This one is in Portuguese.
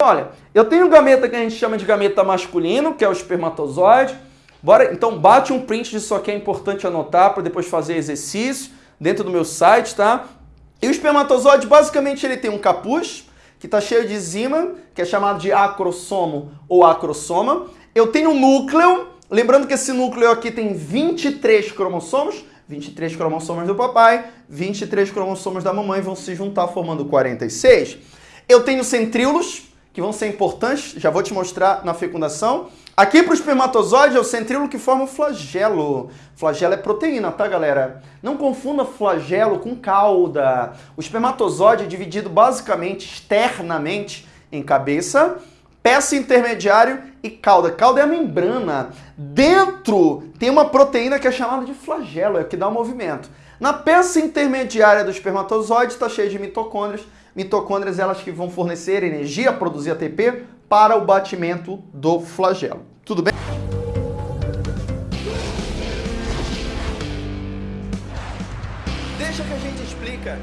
Olha, eu tenho um gameta que a gente chama de gameta masculino, que é o espermatozoide. Bora, então bate um print disso aqui, é importante anotar para depois fazer exercício dentro do meu site, tá? E o espermatozoide, basicamente, ele tem um capuz, que está cheio de enzima, que é chamado de acrossomo ou acrosoma. Eu tenho um núcleo, lembrando que esse núcleo aqui tem 23 cromossomos, 23 cromossomos do papai, 23 cromossomos da mamãe vão se juntar formando 46. Eu tenho centríolos, que vão ser importantes, já vou te mostrar na fecundação. Aqui para o espermatozoide é o centríolo que forma o flagelo. Flagelo é proteína, tá galera? Não confunda flagelo com cauda. O espermatozoide é dividido basicamente, externamente, em cabeça, peça intermediário e cauda. Cauda é a membrana. Dentro tem uma proteína que é chamada de flagelo, é que dá o movimento. Na peça intermediária do espermatozoide está cheio de mitocôndrias. Mitocôndrias elas que vão fornecer energia, produzir ATP para o batimento do flagelo. Tudo bem? Deixa que a gente explica